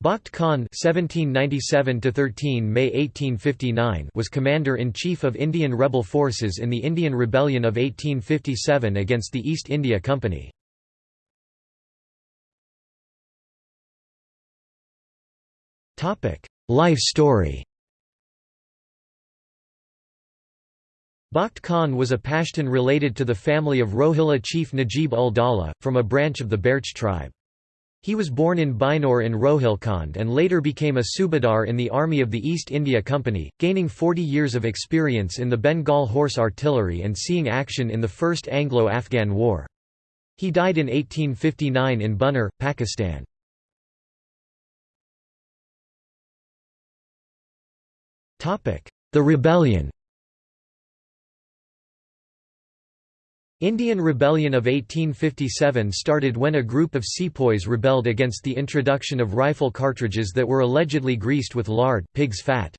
Bakht Khan (1797–13 May 1859) was commander-in-chief of Indian rebel forces in the Indian Rebellion of 1857 against the East India Company. Topic: Life story. Bakht Khan was a Pashtun related to the family of Rohilla chief Najib ul Dawla, from a branch of the Barech tribe. He was born in Bijnor in Rohilkhand and later became a Subadar in the army of the East India Company, gaining 40 years of experience in the Bengal Horse Artillery and seeing action in the First Anglo-Afghan War. He died in 1859 in Buner, Pakistan. The rebellion Indian Rebellion of 1857 started when a group of sepoys rebelled against the introduction of rifle cartridges that were allegedly greased with lard pig's fat.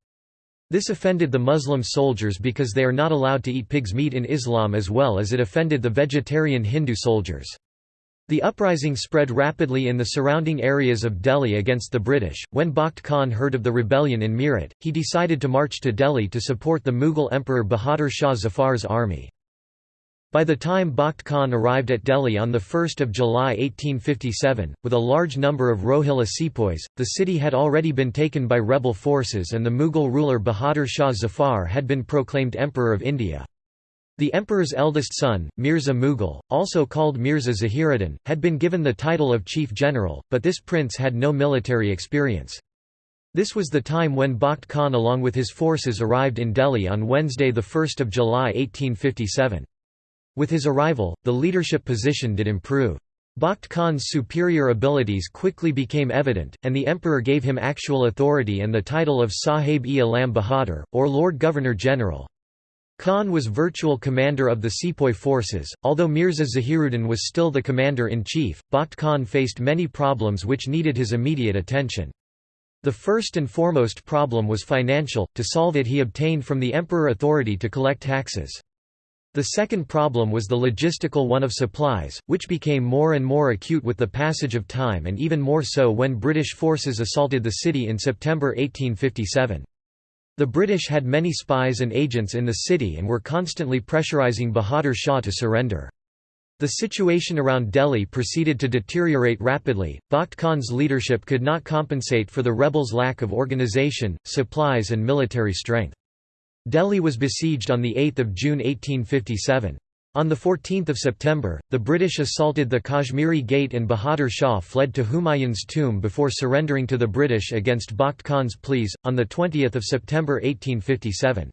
This offended the Muslim soldiers because they are not allowed to eat pig's meat in Islam as well as it offended the vegetarian Hindu soldiers. The uprising spread rapidly in the surrounding areas of Delhi against the British. When Bakht Khan heard of the rebellion in Meerut, he decided to march to Delhi to support the Mughal Emperor Bahadur Shah Zafar's army. By the time Bakht Khan arrived at Delhi on 1 July 1857, with a large number of Rohilla sepoys, the city had already been taken by rebel forces and the Mughal ruler Bahadur Shah Zafar had been proclaimed Emperor of India. The emperor's eldest son, Mirza Mughal, also called Mirza Zahiruddin, had been given the title of chief general, but this prince had no military experience. This was the time when Bakht Khan along with his forces arrived in Delhi on Wednesday 1 July 1857. With his arrival, the leadership position did improve. Bakht Khan's superior abilities quickly became evident, and the emperor gave him actual authority and the title of Sahib-e-Alam Bahadur, or Lord Governor-General. Khan was virtual commander of the sepoy forces, although Mirza Zahiruddin was still the commander-in-chief, Bakht Khan faced many problems which needed his immediate attention. The first and foremost problem was financial, to solve it he obtained from the emperor authority to collect taxes. The second problem was the logistical one of supplies, which became more and more acute with the passage of time and even more so when British forces assaulted the city in September 1857. The British had many spies and agents in the city and were constantly pressurizing Bahadur Shah to surrender. The situation around Delhi proceeded to deteriorate rapidly. Bakht Khan's leadership could not compensate for the rebels' lack of organization, supplies, and military strength. Delhi was besieged on 8 June 1857. On 14 September, the British assaulted the Kashmiri Gate and Bahadur Shah fled to Humayun's tomb before surrendering to the British against Bakht Khan's pleas, on 20 September 1857.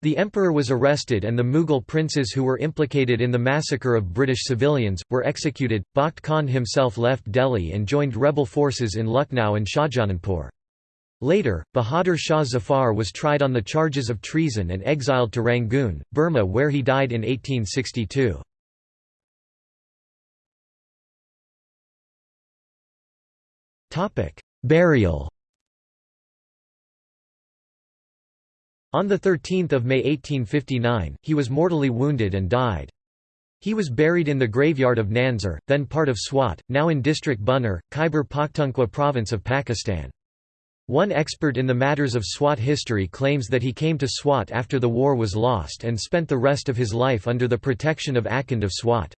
The emperor was arrested and the Mughal princes who were implicated in the massacre of British civilians, were executed. Bakht Khan himself left Delhi and joined rebel forces in Lucknow and Shahjahanpur. Later, Bahadur Shah Zafar was tried on the charges of treason and exiled to Rangoon, Burma where he died in 1862. Burial On 13 May 1859, he was mortally wounded and died. He was buried in the graveyard of Nansar, then part of Swat, now in district Buner, Khyber Pakhtunkhwa province of Pakistan. One expert in the matters of Swat history claims that he came to Swat after the war was lost and spent the rest of his life under the protection of Akhund of Swat.